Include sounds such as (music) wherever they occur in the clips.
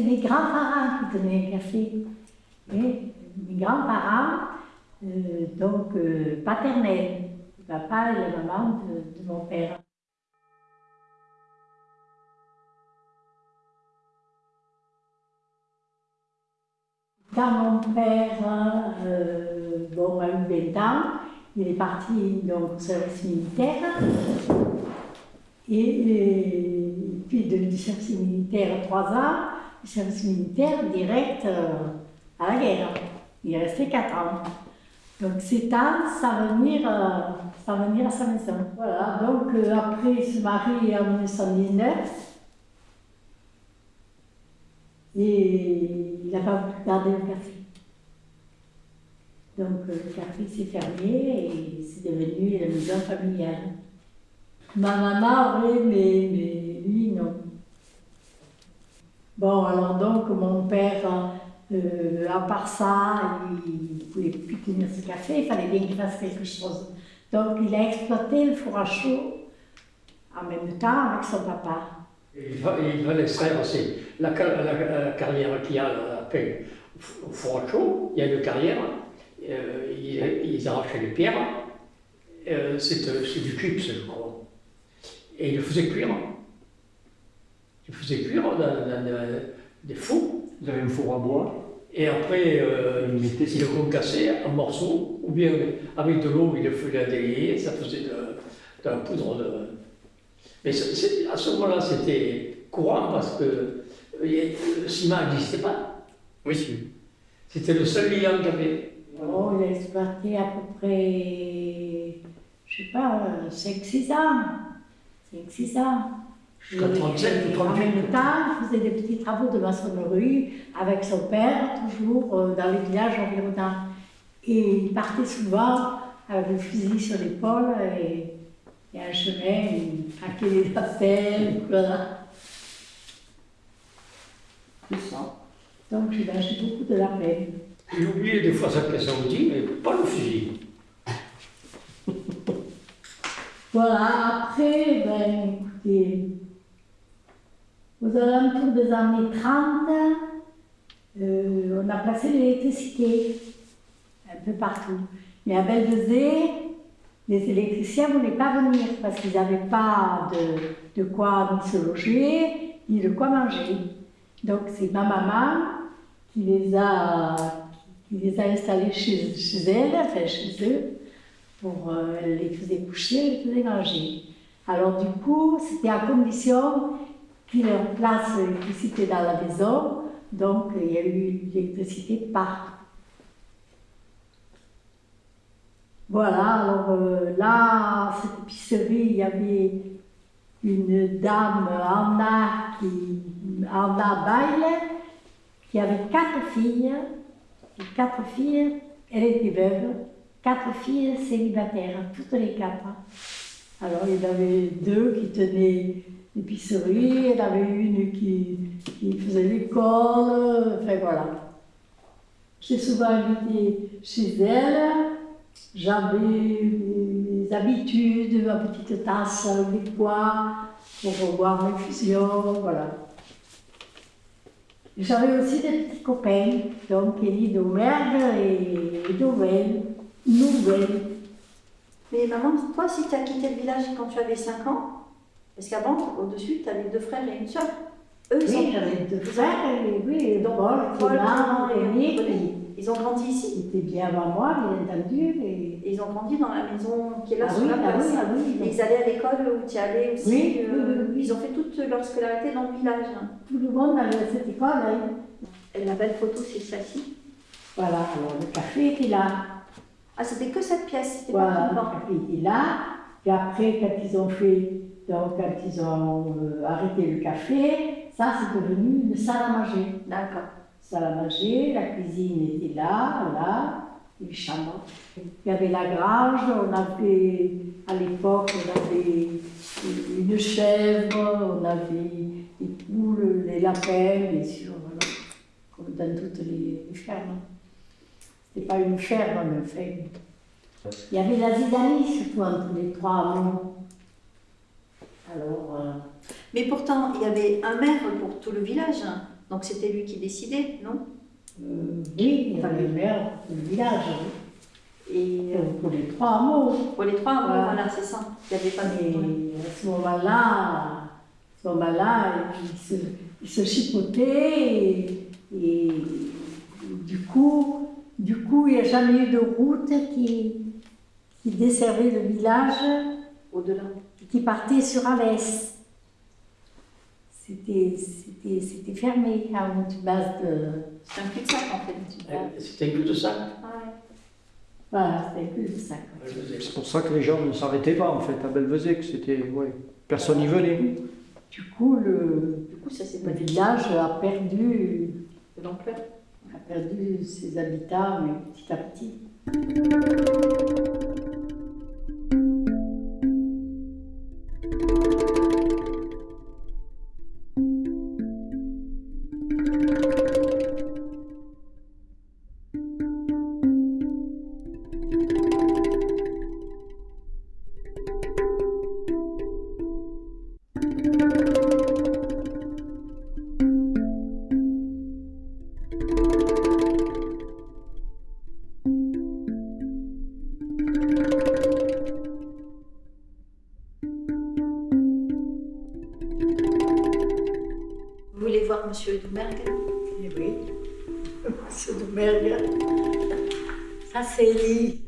c'était mes grands-parents qui tenaient le café. Et mes grands-parents, euh, donc euh, paternels, le papa et la maman de, mon père. Quand mon père euh, bon, a eu 20 ans, il est parti donc, au service militaire. Et, et puis de- du service militaire, trois ans, du service militaire direct euh, à la guerre. Il est resté quatre ans. Donc sans venir, euh, sans venir à sa maison. Voilà, donc après il se marie en 1919. Et il n'a pas voulu garder le café. Donc euh, le café s'est fermé et c'est devenu la maison familiale. Ma maman aurait lui non. Bon, alors donc mon père, euh, à part ça, il ne pouvait plus tenir ce café, il fallait bien qu'il fasse quelque chose. Donc il a exploité le four à chaud en même temps avec son papa. Il va, l'extraire aussi. La, car- la- la carrière qu'il y a après, au four à chaud, il y a une carrière, euh, ils, arrachaient les pierres, euh, c'est du chips, je crois. Et ils le faisaient cuire. Ils faisaient cuire dans, dans- dans des fours, Vous avez un four à bois, et après, euh, mettez ils le concassaient en morceaux, ou bien avec de l'eau, ils le faisaient délier, ça faisait de, de la poudre de. Mais à ce moment-là, c'était courant parce que euh, le ciment n'existait pas. Oui, si. C'était le seul liant qu'il y avait. Oh, il a exploité à peu près, je sais pas, 5-6 ans. 5-6 ans. Jusqu'à Et- 37 ou et En 38. même temps, il faisait des petits travaux de maçonnerie avec son père, toujours euh, dans les villages environnants. Et il partait souvent avec le fusil sur l'épaule et, et un chemin, il traquait les appels, voilà. C'est ça. Donc j'ai j'ai beaucoup de la peine. Il oubliait des fois sa pièce à outils, mais pas le fusil. Voilà, après, ben écoutez, aux alentours des années 30, euh, on a placé l'électricité un peu partout. Mais à Belvezé, les électriciens ne voulaient pas venir parce qu'ils n'avaient pas de, de quoi se loger, ni de quoi manger. Donc c'est ma maman qui les a, qui les a installés chez, chez elle, enfin chez eux, pour euh, les faisait coucher, les faisait manger. Alors du coup, c'était à condition qu'il leur place l'électricité dans la maison, donc il y a eu l'électricité partout. Voilà, alors euh, là, cette épicerie, il y avait une dame, Anna, qui, Anna Baille, qui avait quatre filles. Quatre filles, elle était veuve, quatre filles célibataires, toutes les quatre. Alors il y en avait deux qui tenaient y en avait une qui, qui faisait l'école, enfin voilà. J'ai souvent invité chez elle, j'avais mes habitudes, ma petite tasse avec pois pour revoir mes fusions, voilà. J'avais aussi des petits copains, donc Elie d'Aumergue et Nouvelle. Nouvelle. Mais maman, toi, si tu as quitté le village quand tu avais 5 ans, parce qu'avant, au-dessus, tu avais deux frères et une soeur. Eux, ils, Oui, j'avais deux frères, et oui, Donc, Paul, Clément, et ils ont grandi ici. étaient bien avant moi, bien entendu. Et... Et ils ont grandi dans la maison qui est là Ah sur oui, la ah place. oui, ah oui, Et ils allaient à l'école où tu allais aussi. Oui, euh. Ils ont fait toute leur scolarité dans le village. tout le monde allait à cette école. hein. Et la belle photo, c'est celle-ci. Voilà, alors le café était là. Ah, c'était que cette pièce, c'était Voilà, pas le café était là. Puis après, quand ils ont fait, donc quand ils ont euh, arrêté le café, ça c'est devenu une salle à manger. D'accord. salle à manger, la cuisine était là, là, les chambres. Il y avait la grange, on avait, à l'époque, on avait une chèvre, on avait des poules, des lapins, bien sûr, voilà, comme dans toutes les, les fermes. C'était pas une ferme, mais enfin. Il y avait la zidanie surtout entre les trois hameaux. Alors, euh, Mais pourtant, il y avait un maire pour tout le village. Donc c'était lui qui décidait, non? Euh, oui, il y avait le maire du village, oui. Et euh, pour, pour les trois hameaux. pour les trois, Voilà. voilà, c'est ça. Il n'y avait pas de. Et à ce moment-là, ce moment-là, ils se, ils se chipotaient et, et du coup, du coup, il n'y a jamais eu de route qui, qui desservait le village Au-delà. et qui partait sur Alès. C'était, c'était, c'était fermé à une base de... C'est un cul-de-sac en fait. C'était ça. Ah ouais. Voilà, c'était plus de ça. quoi. C'est pour ça que les gens ne s'arrêtaient pas en fait à Belvezec. C'était, ouais, personne n'y venait. Du coup, le, Du coup, ça le village a perdu de l'ampleur. a perdu ses habitants, mais petit à petit. Vous voulez voir Monsieur Doumergue Eh oui, (laughs) de merde. Ça, c'est lui.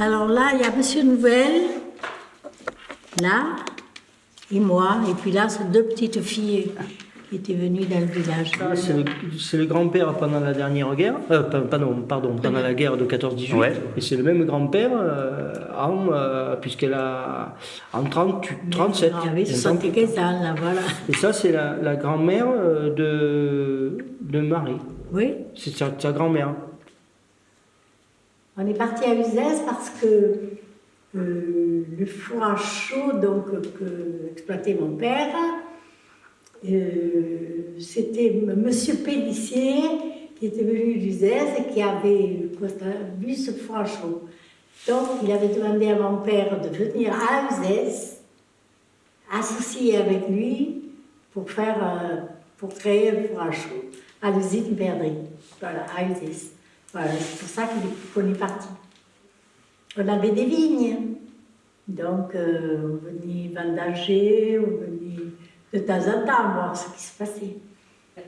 Alors là, il y a Monsieur Nouvelle, là, et moi, et puis là, c'est deux petites filles qui étaient venues dans le village. Ça, c'est le, le grand-père pendant la dernière guerre, euh, pa- pardon, pardon, pendant la guerre de 14-18, Ouais. et c'est le même grand-père euh, en, euh, puisqu'elle a en 30, 37. Ah oui, Elle a 75 ans, là, voilà. Et ça, c'est la, la grand-mère euh, de, de Marie. Oui, C'est sa, sa grand-mère. on est parti à Uzès parce que euh, le four à chaud donc, que exploitait mon père, euh, c'était. Monsieur Pellissier qui était venu d'Uzès et qui avait vu ce chaud. Donc, il avait demandé à mon père de venir à Uzès, associer avec lui pour, faire, euh, pour créer le four à l'usine Perdrix. Voilà, à Uzès. Voilà, c'est pour ça qu'on est parti. On avait des vignes. Donc, euh, on venait vendager, on venait de temps en temps voir ce qui se passait.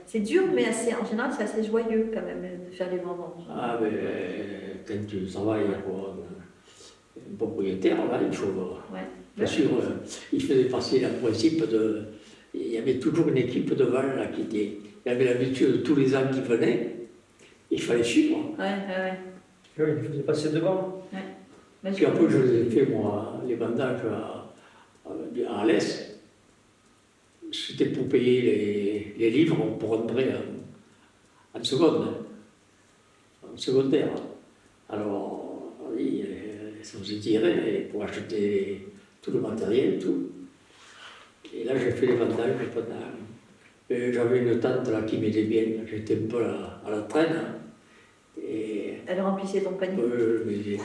C'est dur, mais assez, en général, c'est assez joyeux quand même de faire les vendanges. Ah, mais euh, quand tu travailles pour un, un propriétaire, là, il faut. Ouais. Bien sûr, euh, il faisait passer le principe de. Il y avait toujours une équipe de Val là, qui était. Il avait l'habitude de tous les ans qui venaient. Il fallait suivre. Ouais, ouais, ouais. Oui, il faisait passer devant. Puis après, je les ai fait, moi, les bandages à, à, à l'Est. C'était pour payer les, les livres pour rentrer en, en seconde, en secondaire. Alors, oui, ça nous tiré pour acheter tout le matériel, tout. Et là, j'ai fait les bandages pendant. J'avais une tante là qui m'aidait bien, j'étais un peu à, à la traîne. Et Elle remplissait ton panier? euh, mais